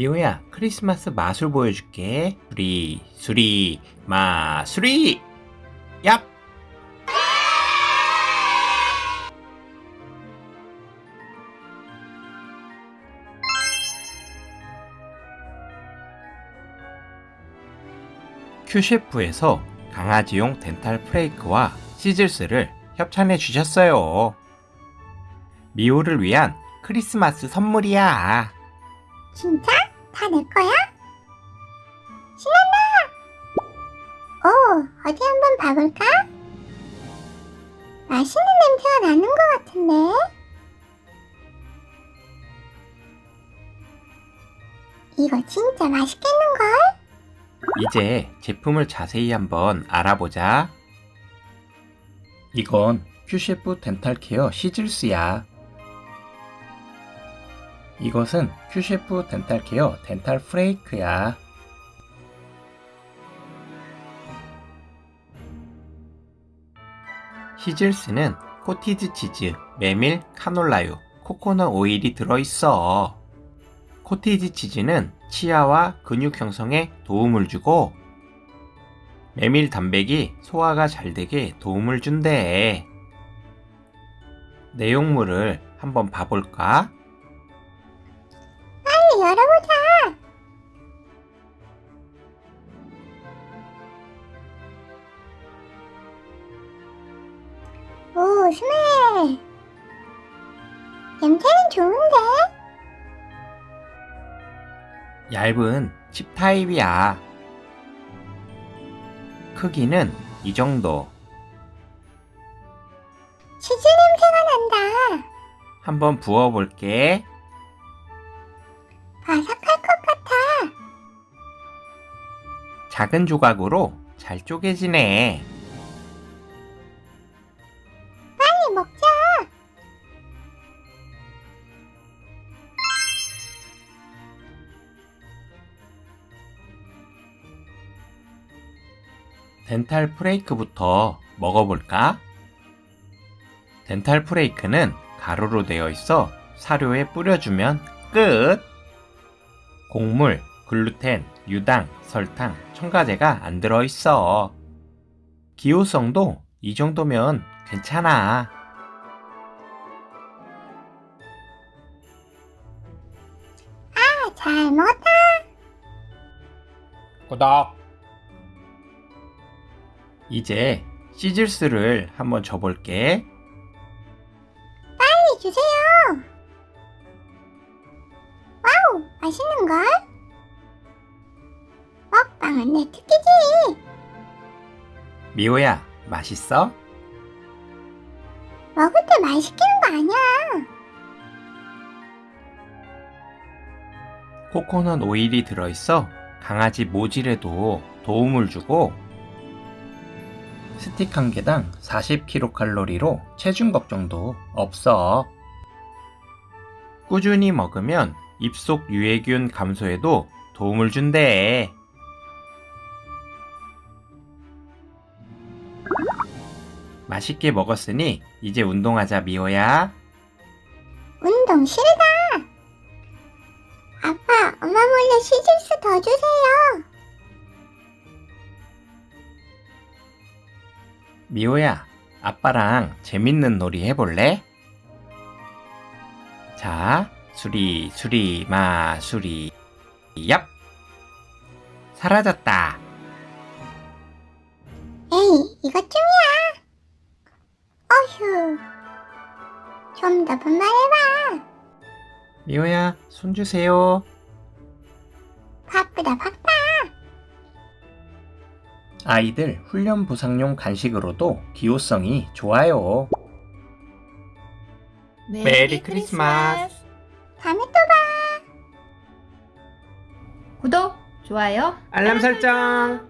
미호야 크리스마스 마술 보여줄게 수리 수리 마수리 얍 큐셰프에서 강아지용 덴탈 프레이크와 시즐스를 협찬해 주셨어요. 미호를 위한 크리스마스 선물이야. 진짜? 다 내 거야? 신난다! 오, 어디 한번 봐볼까? 맛있는 냄새가 나는 것 같은데? 이거 진짜 맛있겠는걸? 이제 제품을 자세히 한번 알아보자. 이건 QCHEF dental care sizzles야. 이것은 QCHEF dental care dental flake야. sizzles는 cottage 치즈, 메밀, 카놀라유, 코코넛 오일이 들어있어. cottage 치즈는 치아와 근육 형성에 도움을 주고 메밀 단백이 소화가 잘 되게 도움을 준대. 내용물을 한번 봐볼까? 열어보자! 오, 스멜! 냄새는 좋은데? 얇은 칩 타입이야. 크기는 이 정도. 치즈 냄새가 난다. 한번 부어볼게. 작은 조각으로 잘 쪼개지네. 빨리 먹자. 덴탈 프레이크부터 먹어볼까? 덴탈 프레이크는 가루로 되어 있어 사료에 뿌려주면 끝! 곡물, 글루텐, 유당, 설탕, 첨가제가 안 들어있어. 기호성도 이 정도면 괜찮아. 아, 잘 먹었다. 구독! 이제 시즐스를 한번 줘볼게. 빨리 주세요. 와우, 맛있는걸? 내 특기지. 미호야, 맛있어? 먹을 때 말 시키는 거 아니야. 코코넛 오일이 들어있어 강아지 모질에도 도움을 주고 스틱 한 개당 40kcal로 체중 걱정도 없어. 꾸준히 먹으면 입속 유해균 감소에도 도움을 준대. 맛있게 먹었으니 이제 운동하자 미호야. 운동 싫다. 아빠, 엄마 몰래 시즐스 더 주세요. 미호야, 아빠랑 재밌는 놀이 해볼래? 자, 수리, 수리, 마, 수리, 얍! 사라졌다. 에이, 이것쯤이야. 좀 더 분발해봐. 미호야, 손 주세요. 바쁘다, 바빠. 아이들 훈련 보상용 간식으로도 기호성이 좋아요. 메리 크리스마스. 다음에 또 봐. 구독, 좋아요, 알람 설정.